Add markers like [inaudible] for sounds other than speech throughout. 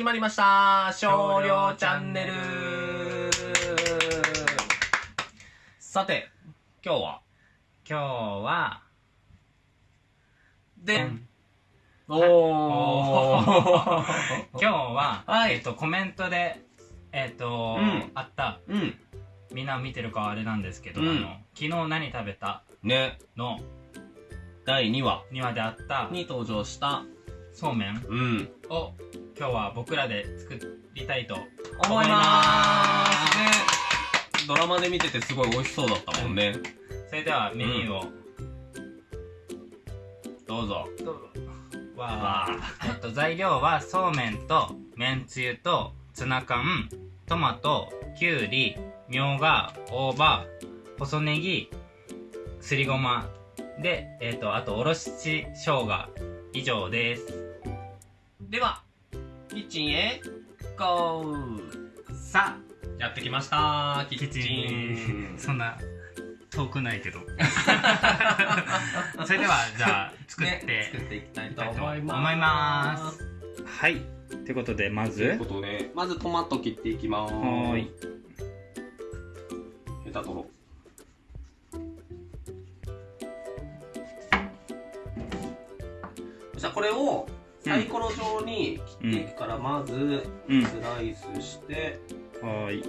始まりました。少量チャンネル。さて、今日は？今日は、で、うんおー。[laughs] 今日は、はい。えっと、コメントで、えっと、うん。あった、うん。みんな見てるかはあれなんですけど、うん。あの、昨日何食べた？ね、の。第2話。庭であった。に登場した、そうめん。うん。を今日は僕らで作りたいと思いまーすね。ドラマで見ててすごい美味しそうだったもんね。それではメニューを、どうぞ。どうぞわーえっと材料はそうめんとめんつゆとツナ缶トマトきゅうりみょうが大葉細ネギすりごまでえっとあとおろし生姜以上ですでは、キッチンへ、ゴーさやってきましたキキッチンそんな遠くないけど [laughs] それではじゃあ作って、ね作っていきたいとと思います。思いますはいってことでまということで、まずトマト切っていきます。はーい。ヘタ取ろう。そしたらこれをサイコロ状に切っていくから、まずうん。スライスして、はーい。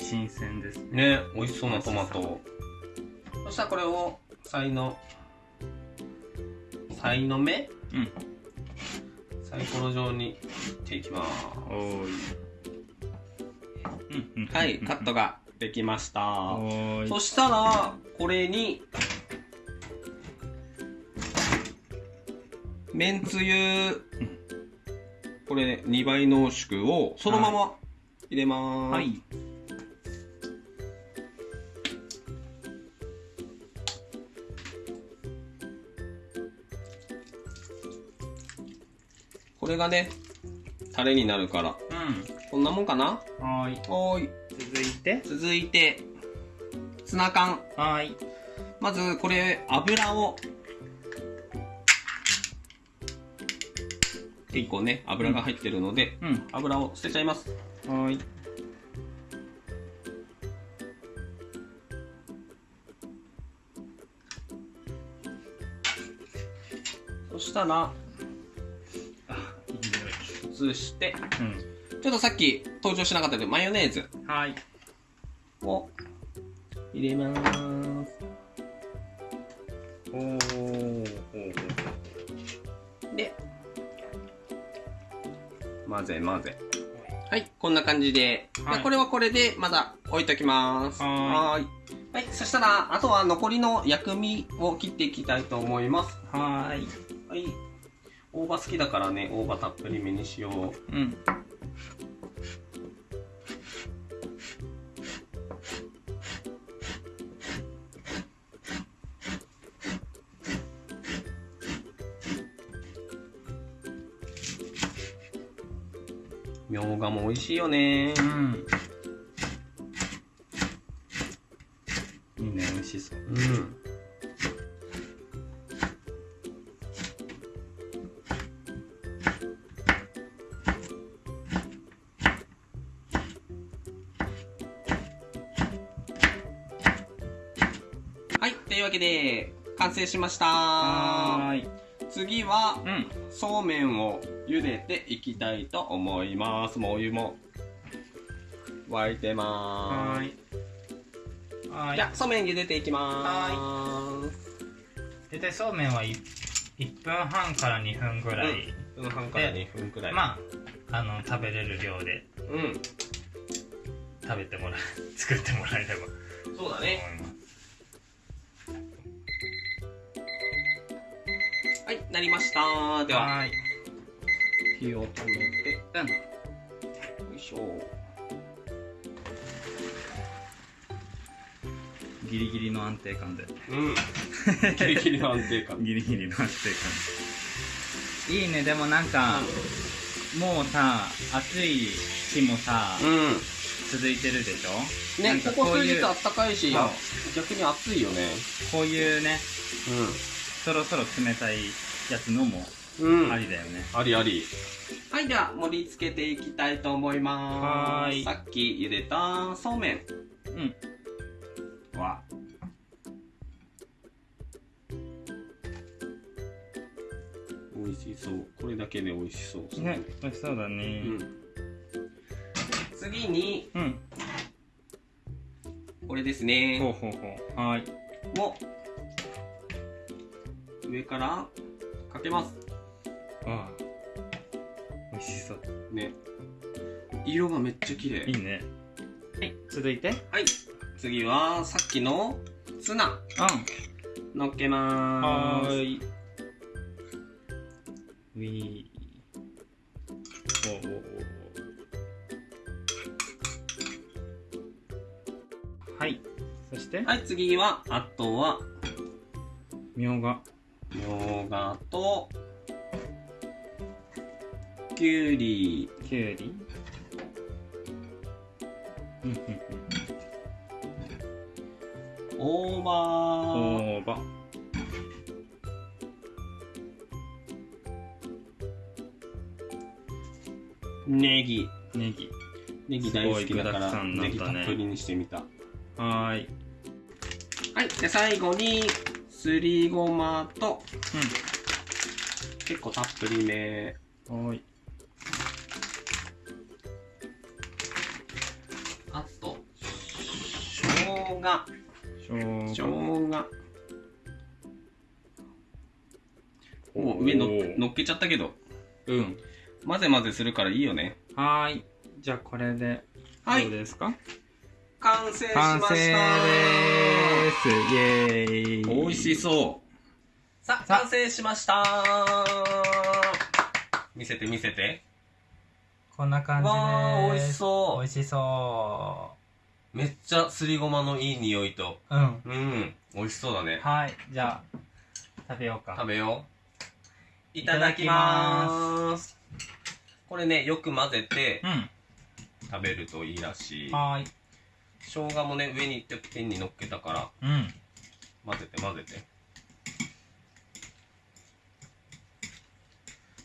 新鮮ですね。ね、美味しそうなトマト。そしたらこれをサイの、サイの目うん。サイコロ状に切っていきます。はい、カットができました。そしたら、これに、めんつゆ、これ2倍濃縮をそのまま入れます。はいこれがね、タレになるから。うこんなもんかな？んはーいおーい。続いて。続いて、ツナ缶。はーい。まず、これ、油を、結構ね、油が入ってるので、うん。油を捨てちゃいます。はーい。そしたら、あいい移して、うちょっとさっき登場しなかったけど、マヨネーズんはーいを入れます。おーで、混ぜ混ぜ。はい、こんな感じで。はいでこれはこれでまだ置いときます。はーい。はい、そしたら、あとは残りの薬味を切っていきたいと思います。はーいはい。大葉好きだからね、大葉たっぷりめにしよう。うんみょうがも美味しいよね。うんわけで、完成しました。はーい次は、うんそうめんを茹でていきたいと思います。もうお湯も沸いてまーはーいはいじゃあ、そうめん茹でていきまーす。大体そうめんは 1, 分半から2分ぐらい、1分半から2分くらい。まああの食べれる量でうん。食べてもらえ作ってもらえればそうだね。ますなりました。では、はーい。火を止めて、うん。よいしょ。ギリギリの安定感で。うん。[laughs] ギリギリの安定感。ギリギリの安定感。いいね。でもなんかもうさ暑い日もさ、うん。続いてるでしょ？ねここ数日あったかいし逆に暑いよね。こういうねそろそろ冷たいやつのもありだよね。ありあり。はいでは盛り付けていきたいと思います。はーい。さっき茹でたそうめん。うん。は美味しそう。これだけで美味しそうね。美味しそうだうねん。次にうん。これですほうねほうほう。はーい。を上からかけます。ああ美味しそう。ね。色がめっちゃ綺麗。いいね。はい。続いて。うんはい。次はさっきのツナ。のっけまーす。はーい。ウィー。おおはい。そして、はい次はあとは。みょうが。みょうがときゅうりきゅうり。大葉うん。大葉。ネギネギ。ネギ大好きだからネギたっぷりにしてみたはーい。はいで最後にすりごまと結構たっぷりめうん。はーい。あと生姜しょう生が。姜もう上のおー乗っけちゃったけどうん。混ぜ混ぜするからいいよねはーい。じゃあこれで、はいどうですか？完成しましたです。イエーイ。美味しそう。さあ完成しました。見せて見せて。こんな感じです。わー美味しそう。美味しそめっちゃすりごまのいい匂いと。ううん。うん美味しそうだね。はいじゃあ食べようか。食べよう。いたただきだきまます。これねよく混ぜてうん。食べるといいらしい。はーい生姜もね上に天に乗っけたからうん。混ぜて混ぜて。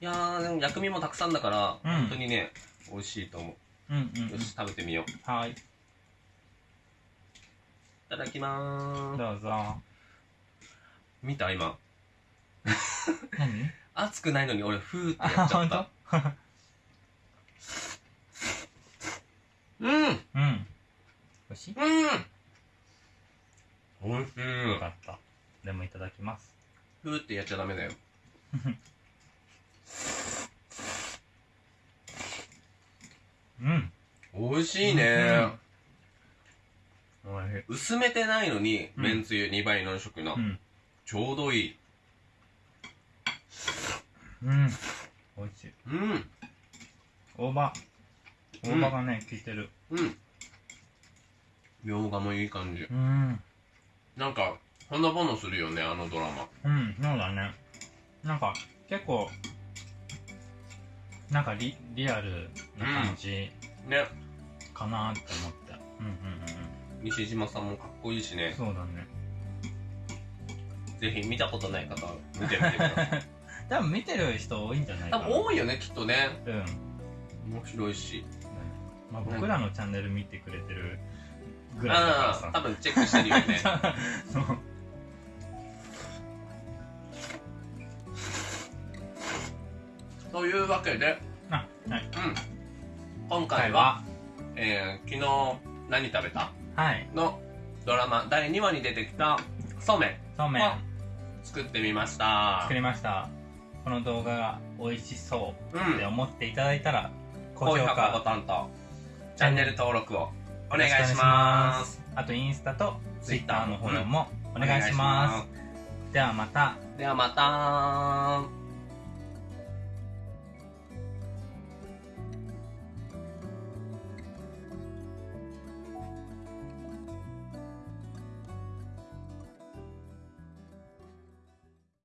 いやーでも薬味もたくさんだから、うん。本当にね美味しいと思う。んうんうよし食べてみよう。いはい。ただきまーす。どうぞ。見た？今。何？[laughs] 熱くないのに俺フーってあやっちゃ本った。当うん [laughs] うん。うん美味しい美味しい。よかった。でもいただきます。フーってやっちゃダメだよ。[laughs] うん。美味しいね、おいしい。薄めてないのにうん。めんつゆ2倍濃縮の、うん。ちょうどいい。うん。美味しい。うん。大葉。うん大葉がね効いてる。うんみょうが。もいい感じうんなんかほのぼのするよねあのドラマうん、そうだね。なんか、結構、なんかリリアルな感じねかなって思って。うんうんうん西島さんもかっこいいし。ねそうだね。ぜひ見たことない方は見てみてください多分見てる人多いんじゃないか多。分多いよねきっとねうん。面白いしまあ、僕らのチャンネル見てくれてるぐらいだからさ。多分チェックしてるよね [laughs] そう。というわけで、あ、はい。うん、今回は、えー昨日何食べた？はい。のドラマ第2話に出てきたそうめんそうめんを作ってみました作りました。この動画が美味しそううんって思っていただいたら、高高評価ボタンとチャンネル登録をお願いしますあとインスタとツイッターのフォローもお願いします。ではまた。ではまた